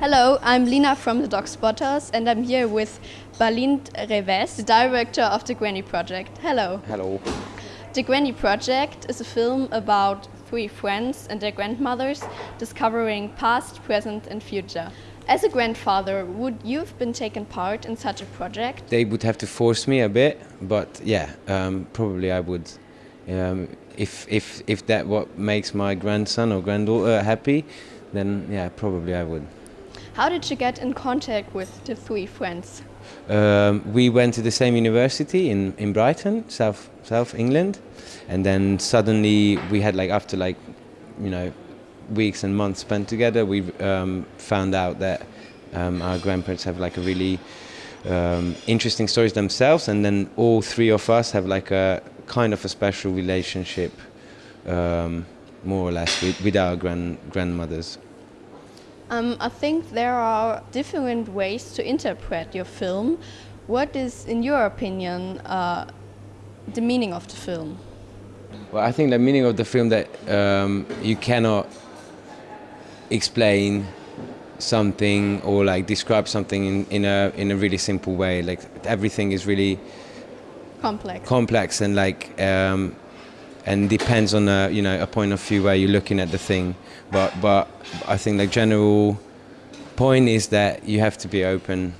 Hello, I'm Lina from the Dog Spotters and I'm here with Balint Révész, the director of the Granny Project. Hello. Hello. The Granny Project is a film about three friends and their grandmothers discovering past, present and future. As a grandfather, would you have been taken part in such a project? They would have to force me a bit, but yeah, um, probably I would. Um, if if if that what makes my grandson or granddaughter happy, then yeah, probably I would. How did you get in contact with the three friends? Um, we went to the same university in, in Brighton, South South England, and then suddenly we had like after like you know weeks and months spent together, we um, found out that um, our grandparents have like a really um, interesting stories themselves, and then all three of us have like a kind of a special relationship, um, more or less, with, with our grand grandmothers. Um, I think there are different ways to interpret your film. What is, in your opinion, uh, the meaning of the film? Well, I think the meaning of the film that um, you cannot explain something or like describe something in, in a in a really simple way. Like everything is really complex, complex and like um, and depends on a you know a point of view where you're looking at the thing. But but I think the general point is that you have to be open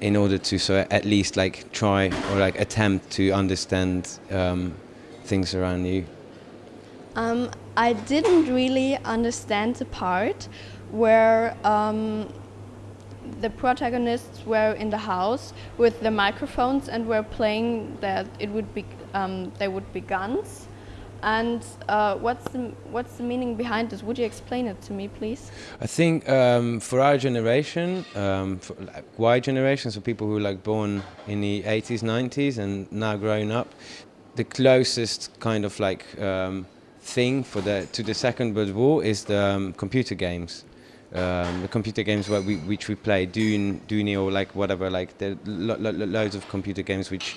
in order to so at least like try or like attempt to understand um, things around you. Um, I didn't really understand the part where um, the protagonists were in the house with the microphones and were playing that it would be um, they would be guns. And uh, what's the what's the meaning behind this? Would you explain it to me, please? I think um, for our generation, um, for like Y generation, so people who are like born in the 80s, 90s, and now growing up, the closest kind of like um, thing for the to the Second World War is the um, computer games. Um, the computer games we, which we play, Dune, Dune or like whatever, like there lo lo loads of computer games which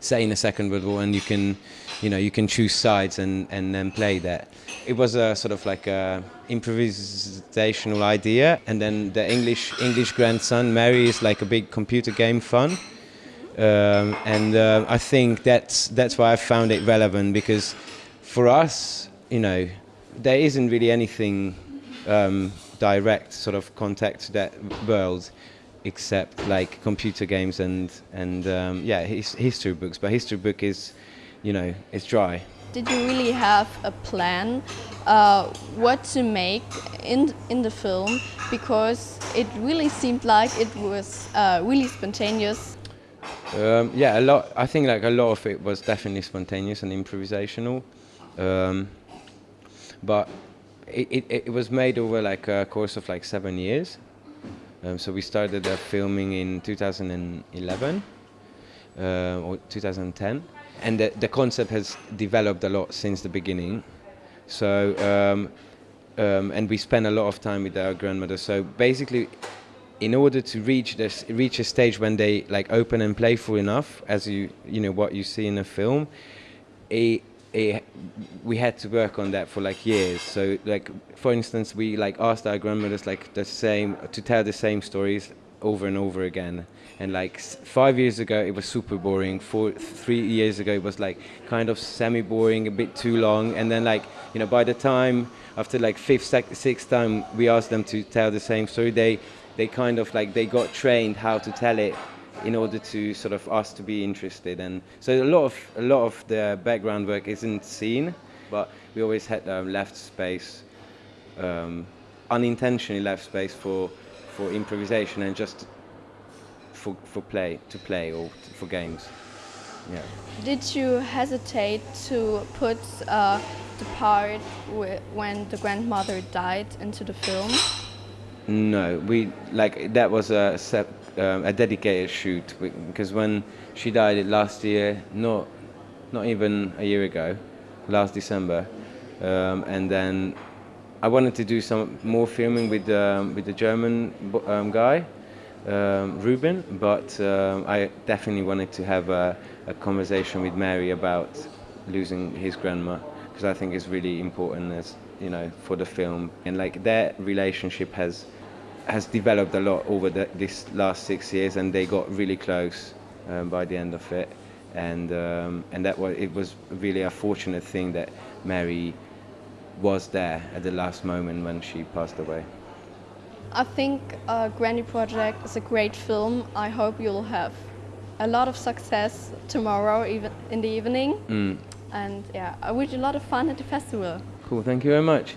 say in the Second World War, and you can, you know, you can choose sides and and then play that. It was a sort of like a improvisational idea, and then the English English grandson Mary is like a big computer game fun. Um, and uh, I think that's that's why I found it relevant because for us, you know, there isn't really anything um, direct sort of contact to that world except like computer games and and um, yeah his, history books. But history book is you know it's dry. Did you really have a plan uh, what to make in in the film? Because it really seemed like it was uh, really spontaneous. Um, yeah a lot I think like a lot of it was definitely spontaneous and improvisational. Um, but it, it, it, was made over like a course of like seven years. Um, so we started uh, filming in 2011 uh, or 2010, and the, the concept has developed a lot since the beginning. So um, um, and we spent a lot of time with our grandmother. So basically, in order to reach this, reach a stage when they like open and playful enough, as you you know what you see in a film, it it, we had to work on that for like years. So like for instance, we like asked our grandmothers like the same to tell the same stories over and over again. And like five years ago, it was super boring. Four, three years ago, it was like kind of semi-boring, a bit too long. And then like you know, by the time after like fifth, sixth time, we asked them to tell the same story. They they kind of like they got trained how to tell it in order to sort of us to be interested. And so a lot of a lot of the background work isn't seen, but we always had um, left space, um, unintentionally left space for for improvisation and just for for play to play or for games. Yeah. Did you hesitate to put uh, the part when the grandmother died into the film? No, we like that was a um, a dedicated shoot because when she died last year, not not even a year ago, last December, um, and then I wanted to do some more filming with um, with the German um, guy, um, Ruben, but um, I definitely wanted to have a, a conversation with Mary about losing his grandma because I think it's really important as you know for the film. And like their relationship has has developed a lot over the, this last six years, and they got really close um, by the end of it. And um, and that was it was really a fortunate thing that Mary was there at the last moment when she passed away. I think uh, Granny Project is a great film. I hope you'll have a lot of success tomorrow, even in the evening. Mm. And yeah, I wish you a lot of fun at the festival. Cool. Thank you very much.